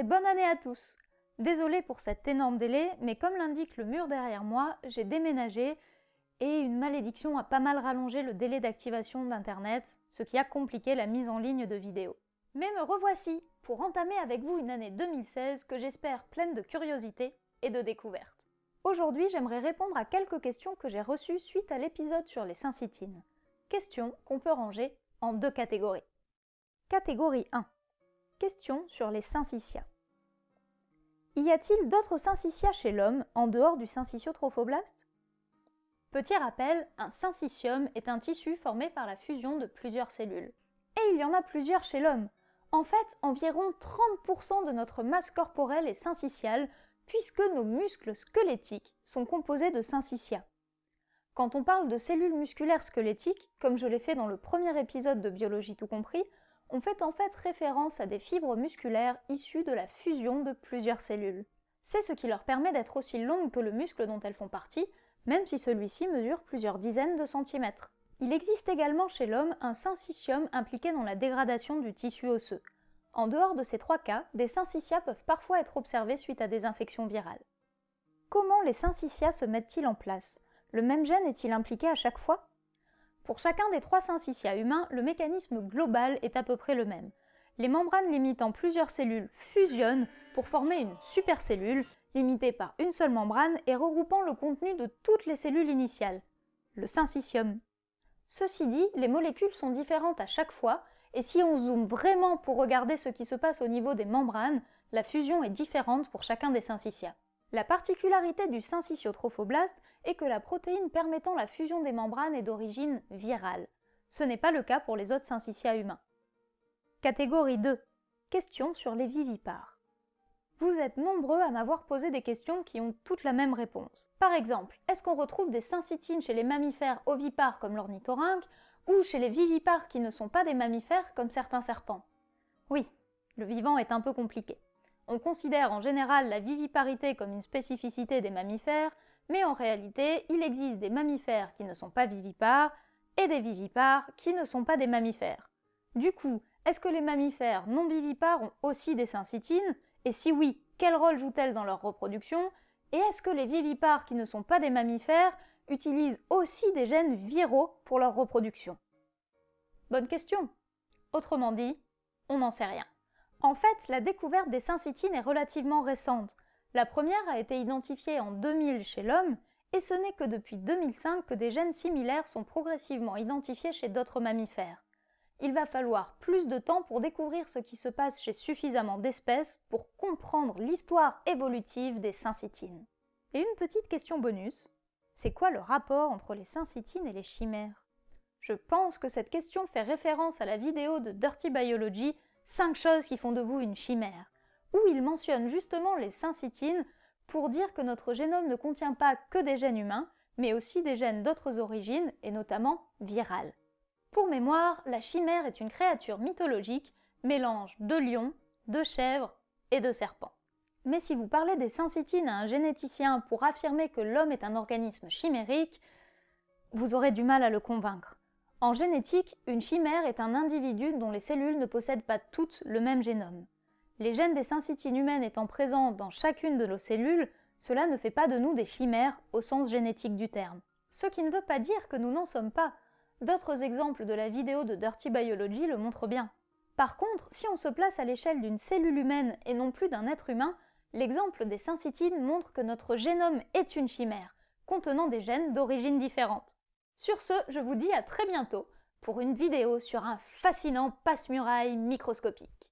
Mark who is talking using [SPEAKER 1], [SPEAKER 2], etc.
[SPEAKER 1] et bonne année à tous Désolée pour cet énorme délai, mais comme l'indique le mur derrière moi, j'ai déménagé et une malédiction a pas mal rallongé le délai d'activation d'Internet, ce qui a compliqué la mise en ligne de vidéos. Mais me revoici pour entamer avec vous une année 2016 que j'espère pleine de curiosité et de découvertes. Aujourd'hui, j'aimerais répondre à quelques questions que j'ai reçues suite à l'épisode sur les syncytines. Questions qu'on peut ranger en deux catégories. Catégorie 1. Questions sur les syncytia. Y a-t-il d'autres syncytia chez l'homme en dehors du syncytiotrophoblaste? Petit rappel, un syncytium est un tissu formé par la fusion de plusieurs cellules. Et il y en a plusieurs chez l'homme. En fait, environ 30% de notre masse corporelle est syncytiale, puisque nos muscles squelettiques sont composés de syncytia. Quand on parle de cellules musculaires squelettiques, comme je l'ai fait dans le premier épisode de Biologie tout compris, on fait en fait référence à des fibres musculaires issues de la fusion de plusieurs cellules. C'est ce qui leur permet d'être aussi longues que le muscle dont elles font partie, même si celui-ci mesure plusieurs dizaines de centimètres. Il existe également chez l'homme un syncytium impliqué dans la dégradation du tissu osseux. En dehors de ces trois cas, des syncytia peuvent parfois être observés suite à des infections virales. Comment les syncytia se mettent-ils en place? Le même gène est-il impliqué à chaque fois? Pour chacun des trois syncytia humains, le mécanisme global est à peu près le même. Les membranes limitant plusieurs cellules fusionnent pour former une supercellule, limitée par une seule membrane et regroupant le contenu de toutes les cellules initiales, le syncytium. Ceci dit, les molécules sont différentes à chaque fois, et si on zoome vraiment pour regarder ce qui se passe au niveau des membranes, la fusion est différente pour chacun des syncytia. La particularité du syncytiotrophoblaste est que la protéine permettant la fusion des membranes est d'origine virale. Ce n'est pas le cas pour les autres syncytia humains. Catégorie 2. Questions sur les vivipares. Vous êtes nombreux à m'avoir posé des questions qui ont toutes la même réponse. Par exemple, est-ce qu'on retrouve des syncytines chez les mammifères ovipares comme l'ornithorynque ou chez les vivipares qui ne sont pas des mammifères comme certains serpents? Oui, le vivant est un peu compliqué. On considère en général la viviparité comme une spécificité des mammifères, mais en réalité, il existe des mammifères qui ne sont pas vivipares et des vivipares qui ne sont pas des mammifères. Du coup, est-ce que les mammifères non vivipares ont aussi des syncytines Et si oui, quel rôle jouent-elles dans leur reproduction? Et est-ce que les vivipares qui ne sont pas des mammifères utilisent aussi des gènes viraux pour leur reproduction? Bonne question Autrement dit, on n'en sait rien. En fait, la découverte des syncytines est relativement récente. La première a été identifiée en 2000 chez l'homme, et ce n'est que depuis 2005 que des gènes similaires sont progressivement identifiés chez d'autres mammifères. Il va falloir plus de temps pour découvrir ce qui se passe chez suffisamment d'espèces pour comprendre l'histoire évolutive des syncytines. Et une petite question bonus, c'est quoi le rapport entre les syncytines et les chimères? Je pense que cette question fait référence à la vidéo de Dirty Biology 5 choses qui font de vous une chimère, où il mentionne justement les syncytines pour dire que notre génome ne contient pas que des gènes humains, mais aussi des gènes d'autres origines, et notamment virales. Pour mémoire, la chimère est une créature mythologique, mélange de lion, de chèvre et de serpent. Mais si vous parlez des syncytines à un généticien pour affirmer que l'homme est un organisme chimérique, vous aurez du mal à le convaincre. En génétique, une chimère est un individu dont les cellules ne possèdent pas toutes le même génome. Les gènes des syncytines humaines étant présents dans chacune de nos cellules, cela ne fait pas de nous des chimères au sens génétique du terme. Ce qui ne veut pas dire que nous n'en sommes pas, D'autres exemples de la vidéo de Dirty Biology le montrent bien. Par contre, si on se place à l'échelle d'une cellule humaine et non plus d'un être humain, l'exemple des syncytines montre que notre génome est une chimère, contenant des gènes d'origine différente. Sur ce, je vous dis à très bientôt pour une vidéo sur un fascinant passe-muraille microscopique.